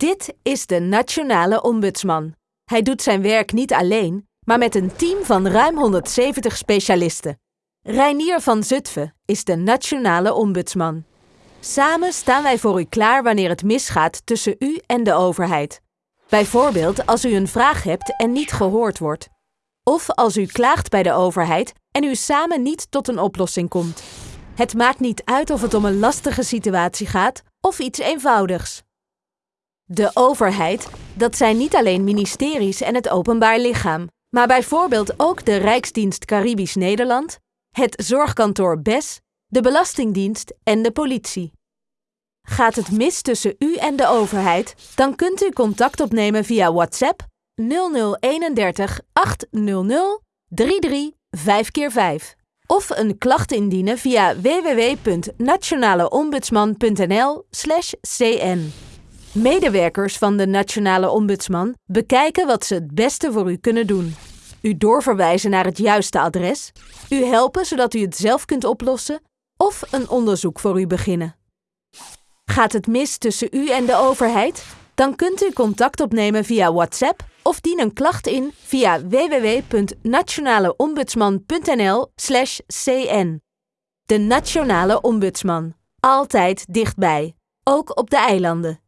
Dit is de Nationale Ombudsman. Hij doet zijn werk niet alleen, maar met een team van ruim 170 specialisten. Reinier van Zutphen is de Nationale Ombudsman. Samen staan wij voor u klaar wanneer het misgaat tussen u en de overheid. Bijvoorbeeld als u een vraag hebt en niet gehoord wordt. Of als u klaagt bij de overheid en u samen niet tot een oplossing komt. Het maakt niet uit of het om een lastige situatie gaat of iets eenvoudigs. De overheid, dat zijn niet alleen ministeries en het openbaar lichaam, maar bijvoorbeeld ook de Rijksdienst Caribisch Nederland, het zorgkantoor BES, de Belastingdienst en de politie. Gaat het mis tussen u en de overheid, dan kunt u contact opnemen via WhatsApp 0031 800 33 5x5 of een klacht indienen via www.nationaleombudsman.nl/cn. Medewerkers van de Nationale Ombudsman bekijken wat ze het beste voor u kunnen doen. U doorverwijzen naar het juiste adres, u helpen zodat u het zelf kunt oplossen of een onderzoek voor u beginnen. Gaat het mis tussen u en de overheid? Dan kunt u contact opnemen via WhatsApp of dien een klacht in via www.nationaleombudsman.nl/cn. De Nationale Ombudsman. Altijd dichtbij, ook op de eilanden.